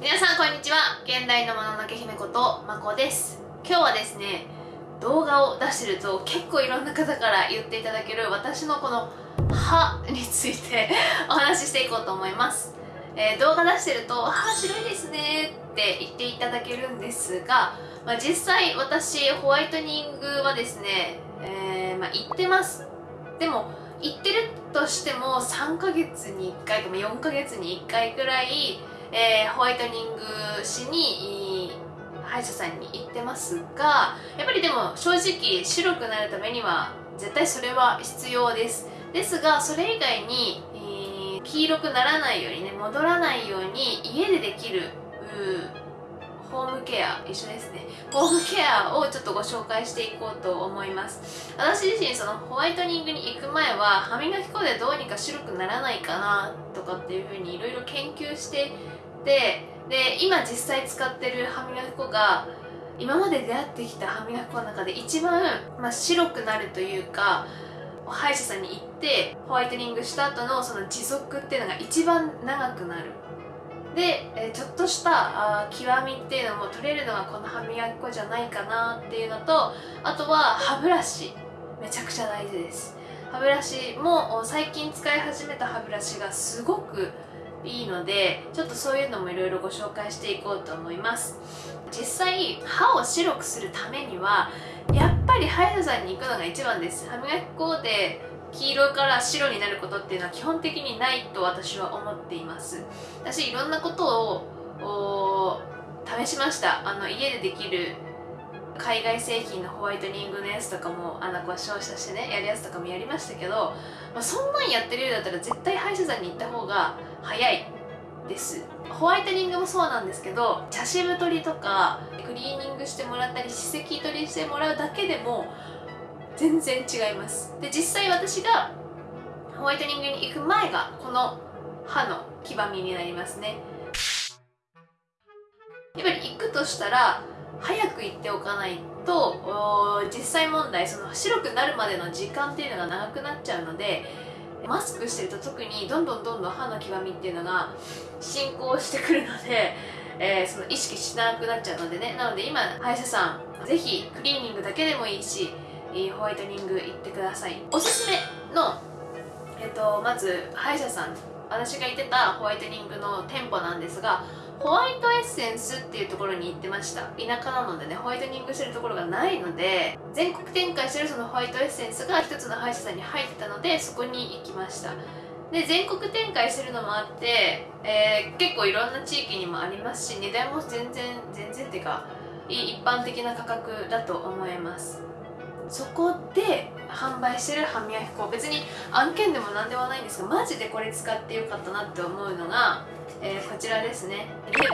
皆さんこんにちは。現代のもののけ姫ことまこです。今日はですね動画を出してると結構いろんな方から言っていただける私のこの歯についてお話ししていこうと思います、えー、動画出してると「歯白いですね」って言っていただけるんですが、まあ、実際私ホワイトニングはですね、えー、まあ、言ってます。でも行ってるとしても3ヶ月に1回か4ヶ月に1回くらいえー、ホワイトニングしに歯医者さんに行ってますがやっぱりでも正直白くなるためには絶対それは必要です。ですがそれ以外に、えー、黄色くならないようにね戻らないように家でできるホームケア一緒ですね。ホームケアをちょっとご紹介していこうと思います。私自身そのホワイトニングに行く前は歯磨き粉でどうにか白くならないかなとかっていうふうにいろいろ研究してでで今実際使ってる歯磨き粉が今まで出会ってきた歯磨き粉の中で一番、まあ、白くなるというか歯医者さんに行ってホワイトニングした後のその持続っていうのが一番長くなる。で、えちょっとしたあ極みっていうのも取れるのがこの歯磨き粉じゃないかなっていうのとあとは歯ブラシ。めちゃくちゃ大事です。歯ブラシも最近使い始めた歯ブラシがすごくいいのでちょっとそういうのもいろいろご紹介していこうと思います。実際歯を白くするためにはやっぱり歯医者さんに行くのが一番です。歯磨き粉で黄色から白になることっていうのは基本的にないと私は思っています。私いろんなことを試しました。あの家でできる海外製品のホワイトニングのやつとかもあのご照射してねやるやつとかもやりましたけど、まあ、そんなんやってるようだったら絶対歯医者さんに行った方が早いです。ホワイトニングもそうなんですけど茶渋取りとかクリーニングしてもらったり歯石取りしてもらうだけでも全然違います。で実際私がホワイトニングに行く前がこの歯の黄ばみになりますね。やっぱり行くとしたら早く行っておかないと実際問題その白くなるまでの時間っていうのが長くなっちゃうのでマスクしてると特にどんどんどんどん歯の黄ばみっていうのが進行してくるので、えー、その意識しなくなっちゃうのでね。なので今歯医者さんぜひクリーニングだけでもいいしホワイトニング行ってください。おすすめの、えーと、とまず歯医者さん私が行ってたホワイトニングの店舗なんですがホワイトエッセンスっていうところに行ってました。田舎なのでねホワイトニングしてるところがないので全国展開してるそのホワイトエッセンスが一つの歯医者さんに入ってたのでそこに行きました。で全国展開してるのもあって、えー、結構いろんな地域にもありますし値段も全然全然っていうか一般的な価格だと思います。そこで販売してる歯磨き粉別に案件でも何でもないんですがマジでこれ使ってよかったなって思うのがえー、こちらですね。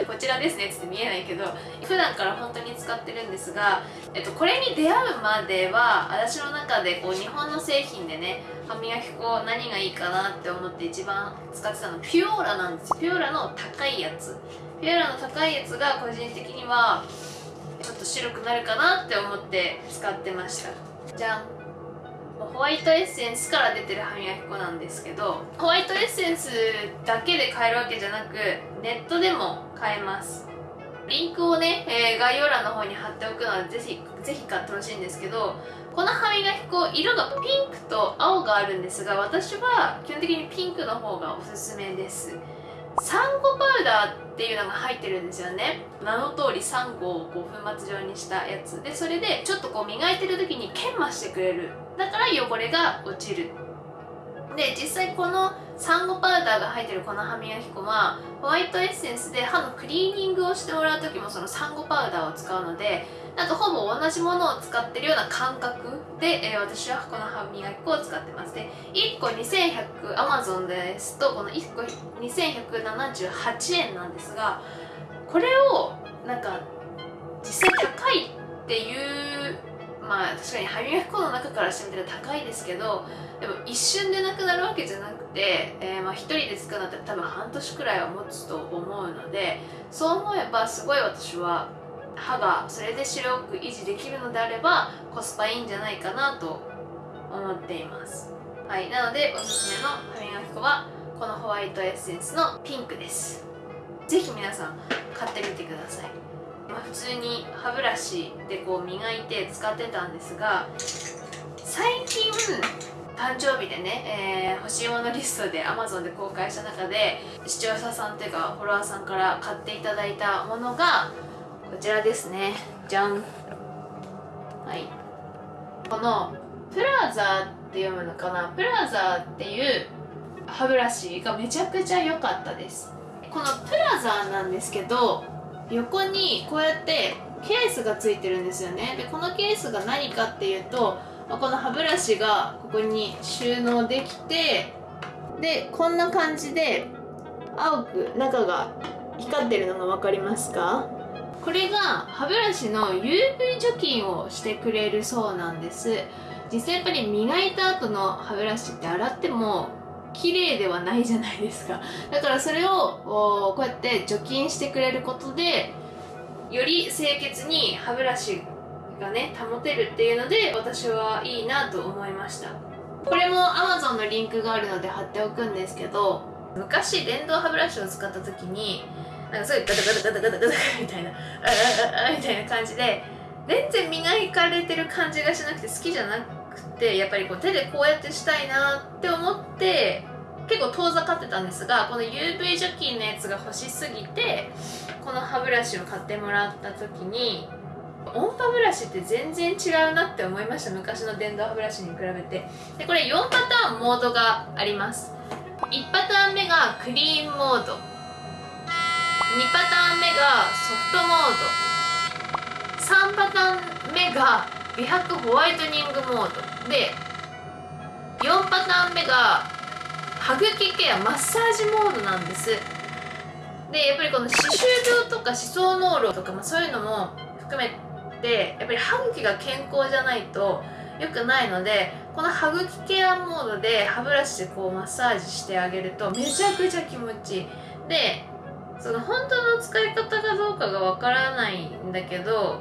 こちらですねって見えないけど普段から本当に使ってるんですが、えっと、これに出会うまでは私の中でこう日本の製品でね歯磨き粉何がいいかなって思って一番使ってたのピュオーラなんです。ピュオーラの高いやつ。ピュオーラの高いやつが個人的にはちょっと白くなるかなって思って使ってました。じゃんホワイトエッセンスから出てる歯磨き粉なんですけどホワイトエッセンスだけで買えるわけじゃなくネットでも買えます。リンクをね、えー、概要欄の方に貼っておくのでぜひぜひ買ってほしいんですけどこの歯磨き粉色がピンクと青があるんですが私は基本的にピンクの方がおすすめです。サンゴパウダーっていうのが入ってるんですよね。名の通りサンゴをこう粉末状にしたやつ。でそれでちょっとこう磨いてる時に研磨してくれる。だから汚れが落ちる。で実際このサンゴパウダーが入ってるこの歯磨き粉はホワイトエッセンスで歯のクリーニングをしてもらう時もそのサンゴパウダーを使うのでなんかほぼ同じものを使ってるような感覚で、えー、私はこの歯磨き粉を使ってます。で1個2100 Amazon ですとこの1個2178円なんですがこれをなんか実際高いっていうまあ確かに歯磨き粉の中からしてみたら高いですけどでも一瞬でなくなるわけじゃなくて、えー、まあ1人で使うんだったら多分半年くらいは持つと思うのでそう思えばすごい私は歯がそれで白く維持できるのであればコスパいいんじゃないかなと思っています。はいなのでおすすめの歯磨き粉はこのホワイトエッセンスのピンクです。ぜひ皆さん買ってみてください、まあ、普通に歯ブラシでこう磨いて使ってたんですが最近誕生日でね、えー、欲しいものリストで Amazon で公開した中で視聴者さんというかフォロワーさんから買っていただいたものがこちらですね。じゃん。はい。このプラザって読むのかな？プラザっていう歯ブラシがめちゃくちゃ良かったです。このプラザなんですけど横にこうやってケースがついてるんですよね。でこのケースが何かっていうとこの歯ブラシがここに収納できてでこんな感じで青く中が光ってるのが分かりますか？これが歯ブラシの UV 除菌をしてくれるそうなんです。実際やっぱり磨いた後の歯ブラシって洗っても綺麗ではないじゃないですか。だからそれをこうやって除菌してくれることでより清潔に歯ブラシがね保てるっていうので私はいいなと思いました。これも Amazon のリンクがあるので貼っておくんですけど昔電動歯ブラシを使った時になんかすごいガタガタガタガタガタみたいなみたいな感じで全然磨かれてる感じがしなくて好きじゃなくてやっぱりこう手でこうやってしたいなって思って結構遠ざかってたんですがこの UV 除菌のやつが欲しすぎてこの歯ブラシを買ってもらった時に音波ブラシって全然違うなって思いました昔の電動歯ブラシに比べてでこれ4パターンモードがあります1パターン目がクリーンモード2パターン目がソフトモード。3パターン目が美白ホワイトニングモード。で4パターン目が歯茎ケアマッサージモードなんです。でやっぱりこの歯周病とか歯槽膿漏とか、まあ、そういうのも含めてやっぱり歯茎が健康じゃないと良くないのでこの歯茎ケアモードで歯ブラシでこうマッサージしてあげるとめちゃくちゃ気持ちいい。でその本当の使い方かどうかがわからないんだけど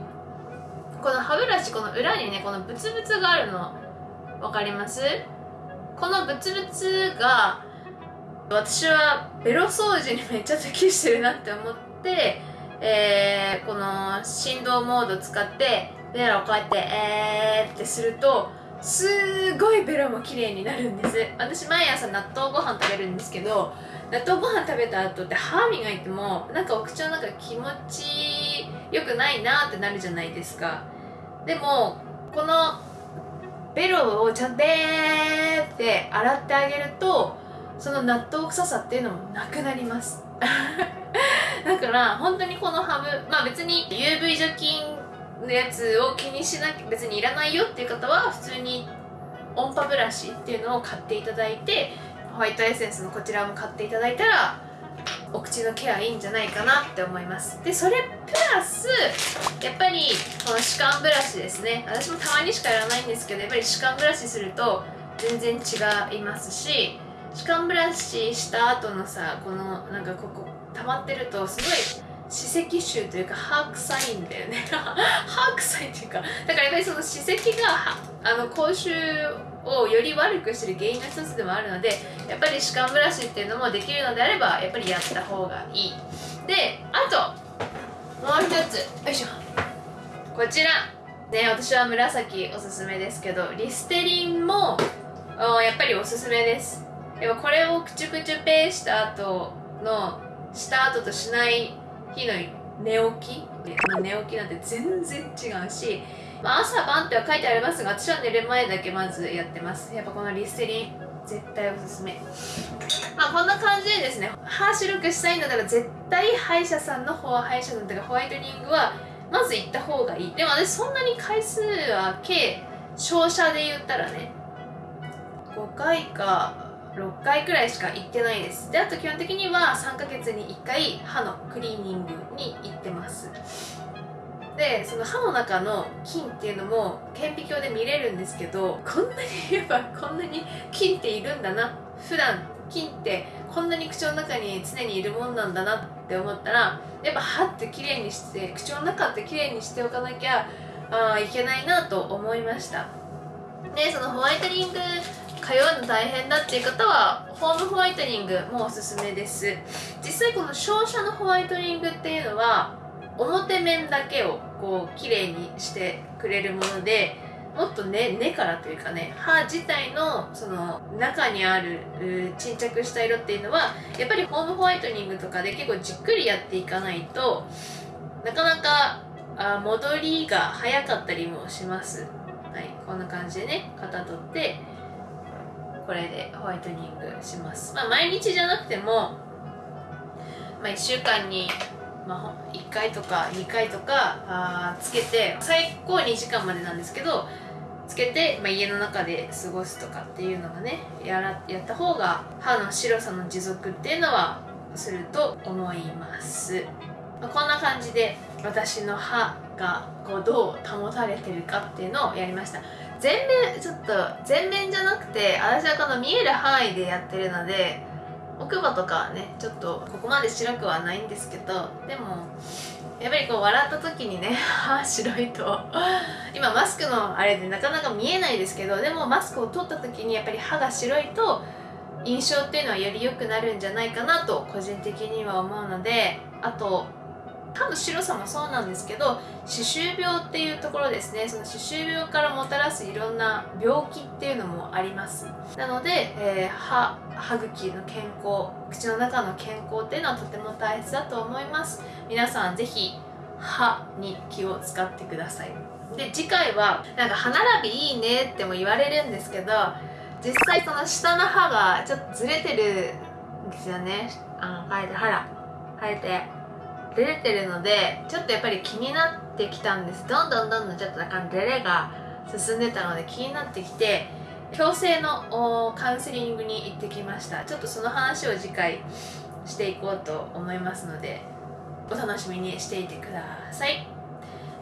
この歯ブラシこの裏にねこのブツブツがあるの。分かります？このブツブツが私はベロ掃除にめっちゃ適してるなって思ってえー、この振動モード使ってベロをこうやってえーってするとすごいベロも綺麗になるんです。私毎朝納豆ご飯食べるんですけど納豆ご飯食べた後って歯磨いてもなんかお口の中気持ちよくないなってなるじゃないですか。でもこのベロをちゃんとって洗ってあげるとその納豆臭さっていうのもなくなります。だから本当にこのハブまあ別に UV 除菌のやつを気にしなきゃ別にいらないよっていう方は普通に音波ブラシっていうのを買っていただいてホワイトエッセンスのこちらも買っていただいたらお口のケアいいんじゃないかなって思います。でそれプラスやっぱりこの歯間ブラシですね。私もたまにしかやらないんですけどやっぱり歯間ブラシすると全然違いますし歯間ブラシした後のさこのなんかここ溜まってるとすごい歯石臭というか歯臭いんだよね。歯臭いっていうかだからやっぱりその歯石があの口臭をより悪くしてる原因の一つでもあるのでやっぱり歯間ブラシっていうのもできるのであればやっぱりやった方がいい。であともう一つ。よいしょ。こちら。ね私は紫おすすめですけどリステリンもやっぱりおすすめです。でもこれをクチュクチュペーした後のした後としない日の寝起き。寝起きなんて全然違うし、まあ、朝晩っては書いてありますが私は寝る前だけまずやってます。やっぱこのリステリン絶対おすすめ。まあこんな感じでですね歯白くしたいんだったら絶対歯医者さんの方歯医者さんとかホワイトニングはまず行った方がいい。でも私そんなに回数は計照射で言ったらね5回か6回くらいしか行ってないです。であと基本的には3ヶ月に1回歯のクリーニングに行ってます。でその歯の中の菌っていうのも顕微鏡で見れるんですけどこんなにやっぱこんなに菌っているんだな。普段菌ってこんなに口の中に常にいるもんなんだなって思ったらやっぱ歯ってきれいにして口の中ってきれいにしておかなきゃあいけないなと思いました。でそのホワイトニング通うの大変だっていう方はホームホワイトニングもおすすめです。実際この照射のホワイトニングっていうのは表面だけをこう綺麗にしてくれるものでもっと根、根からというかね歯自体のその中にある沈着した色っていうのはやっぱりホームホワイトニングとかで結構じっくりやっていかないとなかなかあ戻りが早かったりもします。はいこんな感じでね型取ってこれでホワイトニングします。まあ毎日じゃなくてもまあ1週間にまあ、1回とか2回とかあつけて最高2時間までなんですけどつけて、まあ、家の中で過ごすとかっていうのがねやらやった方が歯の白さの持続っていうのはすると思います、まあ、こんな感じで私の歯がこうどう保たれてるかっていうのをやりました。全面ちょっと全面じゃなくて私はこの見える範囲でやってるので奥歯とかはねちょっとここまで白くはないんですけどでもやっぱりこう笑った時にね 歯白いと今マスクのあれでなかなか見えないですけどでもマスクを取った時にやっぱり歯が白いと印象っていうのはより良くなるんじゃないかなと個人的には思うのであと歯の白さもそうなんですけど歯周病っていうところですね。その歯周病からもたらすいろんな病気っていうのもあります。なので、えー、歯歯茎の健康口の中の健康っていうのはとても大切だと思います。皆さん是非歯に気を使ってください。で次回はなんか歯並びいいねっても言われるんですけど実際その下の歯がちょっとずれてるんですよね。あの生えて歯ら生えて。出てるのでちょっとやっぱり気になってきたんです。どんどんどんどんちょっとなんかデレが進んでたので気になってきて矯正のカウンセリングに行ってきました。ちょっとその話を次回していこうと思いますのでお楽しみにしていてください。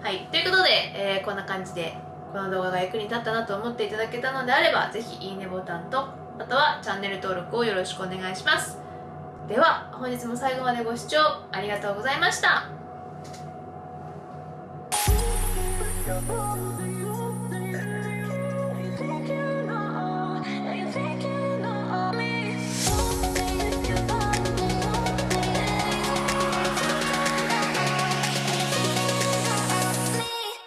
はい。ということで、えー、こんな感じでこの動画が役に立ったなと思っていただけたのであれば是非いいねボタンとあとはチャンネル登録をよろしくお願いします。では本日も最後までご視聴ありがとうございました。